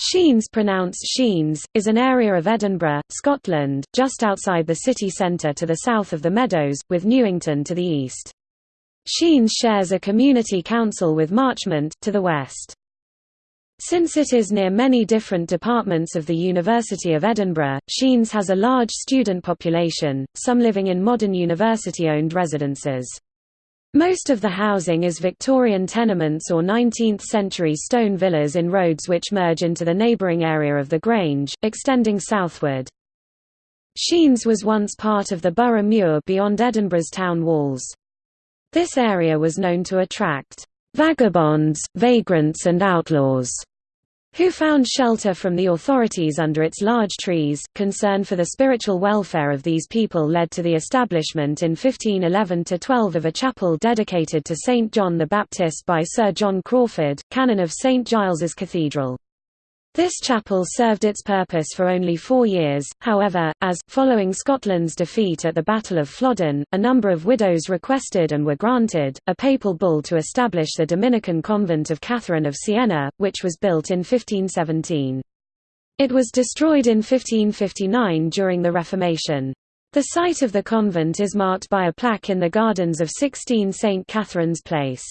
Sciennes pronounced Sheens, is an area of Edinburgh, Scotland, just outside the city centre to the south of the Meadows, with Newington to the east. Sciennes shares a community council with Marchmont, to the west. Since it is near many different departments of the University of Edinburgh, Sciennes has a large student population, some living in modern university-owned residences. Most of the housing is Victorian tenements or 19th-century stone villas in roads which merge into the neighbouring area of the Grange, extending southward. Sciennes was once part of the Burgh Muir beyond Edinburgh's town walls. This area was known to attract "...vagabonds, vagrants and outlaws." Who found shelter from the authorities under its large trees. Concern for the spiritual welfare of these people led to the establishment in 1511–12 of a chapel dedicated to St. John the Baptist by Sir John Crawford, canon of St. Giles's Cathedral. This chapel served its purpose for only four years, however, as, following Scotland's defeat at the Battle of Flodden, a number of widows requested and were granted, a papal bull to establish the Dominican convent of Catherine of Siena, which was built in 1517. It was destroyed in 1559 during the Reformation. The site of the convent is marked by a plaque in the gardens of 16 St. Catherine's Place.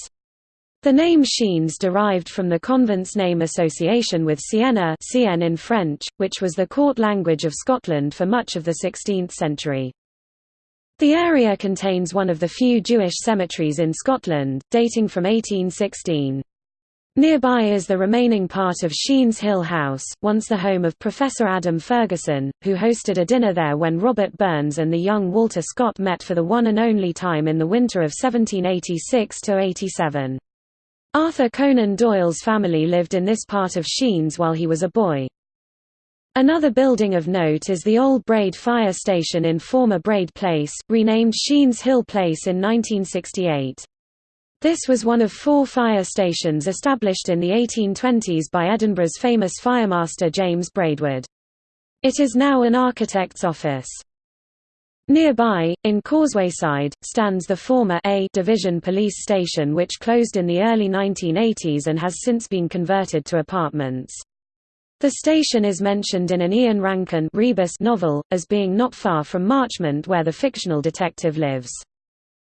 The name Sciennes derived from the convent's name association with Siena Sienne in French, which was the court language of Scotland for much of the 16th century. The area contains one of the few Jewish cemeteries in Scotland, dating from 1816. Nearby is the remaining part of Sciennes Hill House, once the home of Professor Adam Ferguson, who hosted a dinner there when Robert Burns and the young Walter Scott met for the one and only time in the winter of 1786–87. Arthur Conan Doyle's family lived in this part of Sciennes while he was a boy. Another building of note is the old Braid Fire Station in former Braid Place, renamed Sciennes Hill Place in 1968. This was one of four fire stations established in the 1820s by Edinburgh's famous firemaster James Braidwood. It is now an architect's office. Nearby, in Causewayside, stands the former A Division police station which closed in the early 1980s and has since been converted to apartments. The station is mentioned in an Ian Rankin Rebus novel, as being not far from Marchmont where the fictional detective lives.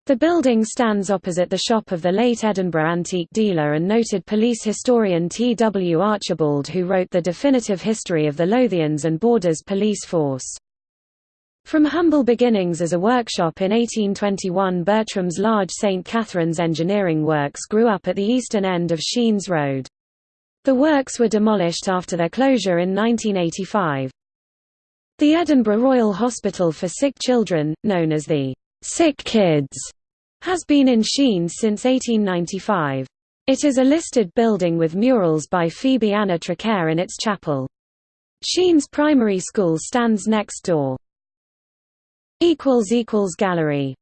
The building stands opposite the shop of the late Edinburgh antique dealer and noted police historian T. W. Archibald who wrote the definitive history of the Lothians and Borders Police Force. From humble beginnings as a workshop in 1821 Bertram's large St. Catherine's engineering works grew up at the eastern end of Sciennes Road. The works were demolished after their closure in 1985. The Edinburgh Royal Hospital for Sick Children, known as the Sick Kids, has been in Sciennes since 1895. It is a listed building with murals by Phoebe Anna Traquair in its chapel. Sciennes Primary School stands next door. Gallery